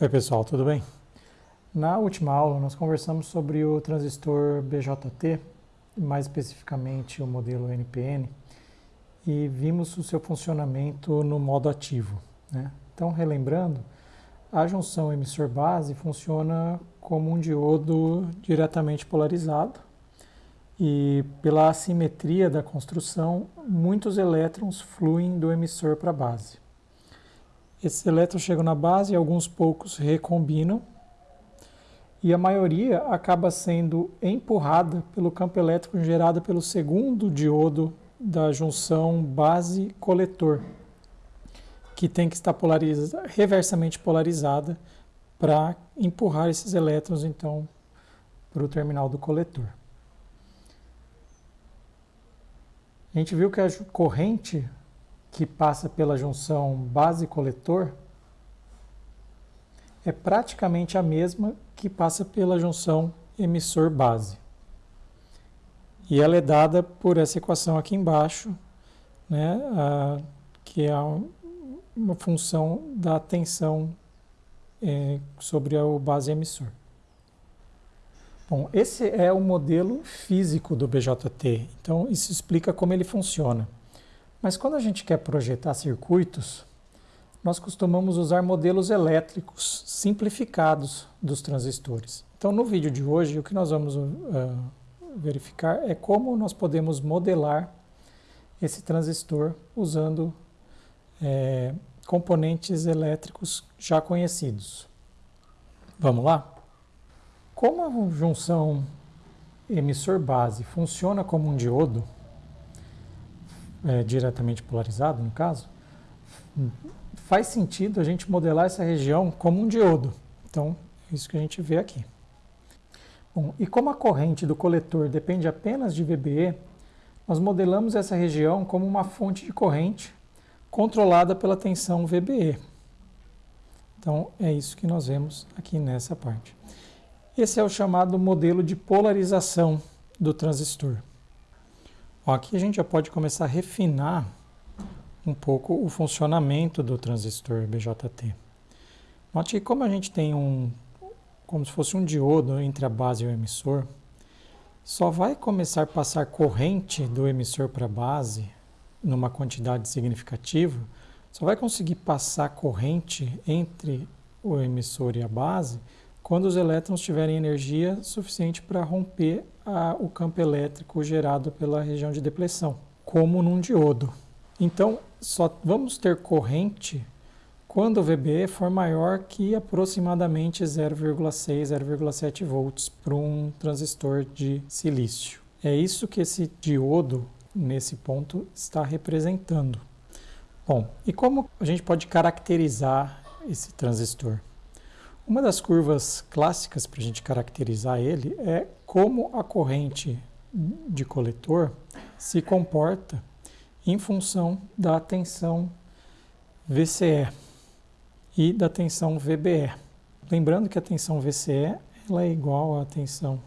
Oi pessoal, tudo bem? Na última aula nós conversamos sobre o transistor BJT, mais especificamente o modelo NPN, e vimos o seu funcionamento no modo ativo. Né? Então, relembrando, a junção emissor-base funciona como um diodo diretamente polarizado, e pela assimetria da construção, muitos elétrons fluem do emissor para a base. Esses elétrons chegam na base e alguns poucos recombinam, e a maioria acaba sendo empurrada pelo campo elétrico gerado pelo segundo diodo da junção base-coletor, que tem que estar polarizada, reversamente polarizada para empurrar esses elétrons então para o terminal do coletor. A gente viu que a corrente que passa pela junção base-coletor é praticamente a mesma que passa pela junção emissor-base. E ela é dada por essa equação aqui embaixo, né, a, que é uma função da tensão é, sobre o base emissor. Bom, esse é o modelo físico do BJT, então isso explica como ele funciona. Mas quando a gente quer projetar circuitos, nós costumamos usar modelos elétricos simplificados dos transistores. Então, no vídeo de hoje, o que nós vamos uh, verificar é como nós podemos modelar esse transistor usando é, componentes elétricos já conhecidos. Vamos lá? Como a junção emissor-base funciona como um diodo, é, diretamente polarizado, no caso, faz sentido a gente modelar essa região como um diodo. Então, é isso que a gente vê aqui. Bom, e como a corrente do coletor depende apenas de VBE, nós modelamos essa região como uma fonte de corrente controlada pela tensão VBE. Então, é isso que nós vemos aqui nessa parte. Esse é o chamado modelo de polarização do transistor. Aqui a gente já pode começar a refinar um pouco o funcionamento do transistor BJT. Note que como a gente tem um, como se fosse um diodo entre a base e o emissor, só vai começar a passar corrente do emissor para a base numa quantidade significativa, só vai conseguir passar corrente entre o emissor e a base quando os elétrons tiverem energia suficiente para romper a, o campo elétrico gerado pela região de depressão, como num diodo. Então, só vamos ter corrente quando o VBE for maior que aproximadamente 0,6, 0,7 volts para um transistor de silício. É isso que esse diodo, nesse ponto, está representando. Bom, e como a gente pode caracterizar esse transistor? Uma das curvas clássicas para a gente caracterizar ele é como a corrente de coletor se comporta em função da tensão VCE e da tensão VBE. Lembrando que a tensão VCE ela é igual à tensão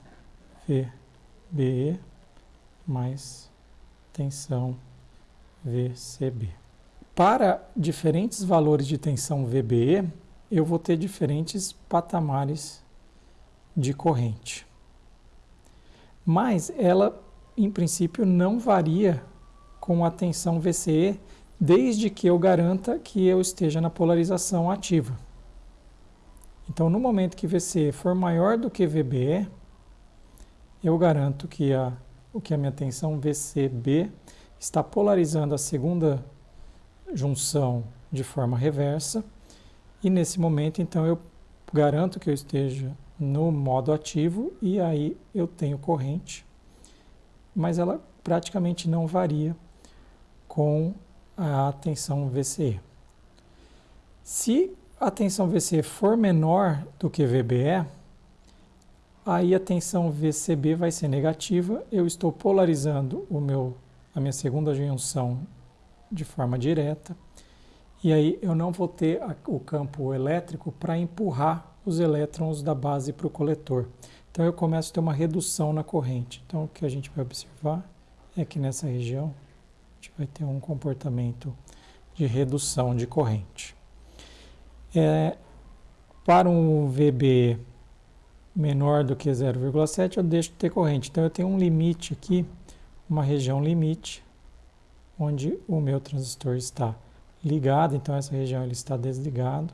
VBE mais tensão VCB. Para diferentes valores de tensão VBE, eu vou ter diferentes patamares de corrente. Mas ela, em princípio, não varia com a tensão VCE, desde que eu garanta que eu esteja na polarização ativa. Então, no momento que VCE for maior do que VBE, eu garanto que a, o que a minha tensão VCB está polarizando a segunda junção de forma reversa e nesse momento, então, eu garanto que eu esteja no modo ativo e aí eu tenho corrente, mas ela praticamente não varia com a tensão VCE. Se a tensão VCE for menor do que VBE, aí a tensão VCB vai ser negativa, eu estou polarizando o meu, a minha segunda junção de forma direta, e aí eu não vou ter o campo elétrico para empurrar os elétrons da base para o coletor. Então eu começo a ter uma redução na corrente. Então o que a gente vai observar é que nessa região a gente vai ter um comportamento de redução de corrente. É, para um VB menor do que 0,7 eu deixo de ter corrente. Então eu tenho um limite aqui, uma região limite, onde o meu transistor está ligado, então essa região ele está desligado.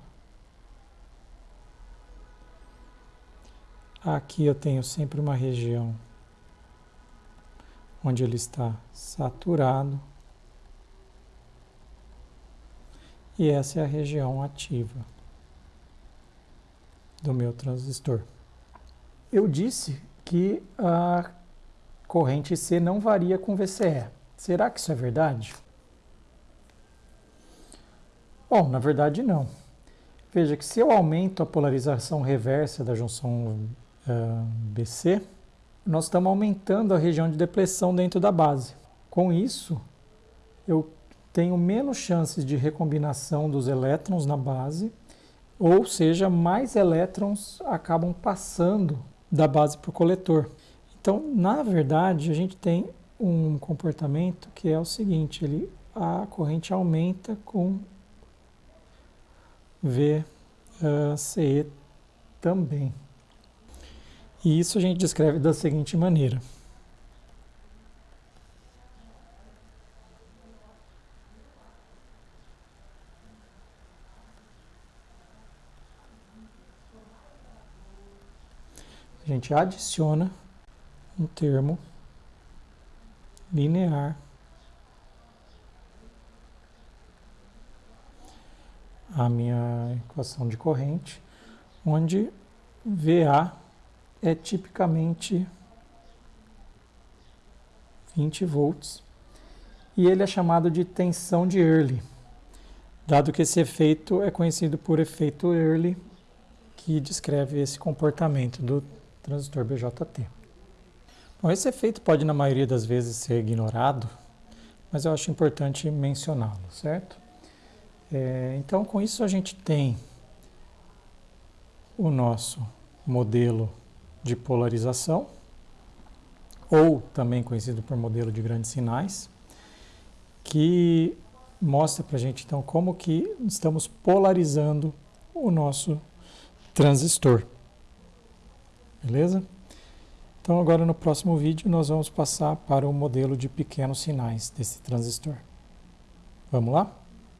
Aqui eu tenho sempre uma região onde ele está saturado. E essa é a região ativa do meu transistor. Eu disse que a corrente C não varia com VCE. Será que isso é verdade? Bom, na verdade não. Veja que se eu aumento a polarização reversa da junção uh, BC, nós estamos aumentando a região de depressão dentro da base. Com isso, eu tenho menos chances de recombinação dos elétrons na base, ou seja, mais elétrons acabam passando da base para o coletor. Então, na verdade, a gente tem um comportamento que é o seguinte, ele, a corrente aumenta com VCE também. E isso a gente descreve da seguinte maneira. A gente adiciona um termo linear à minha equação de corrente, onde VA é tipicamente 20 volts e ele é chamado de tensão de Early, dado que esse efeito é conhecido por efeito Early, que descreve esse comportamento do transistor BJT. Bom, esse efeito pode, na maioria das vezes, ser ignorado, mas eu acho importante mencioná-lo, certo? É, então, com isso, a gente tem o nosso modelo de polarização, ou também conhecido por modelo de grandes sinais, que mostra para a gente, então, como que estamos polarizando o nosso transistor. Beleza? Então agora no próximo vídeo nós vamos passar para o modelo de pequenos sinais desse transistor. Vamos lá?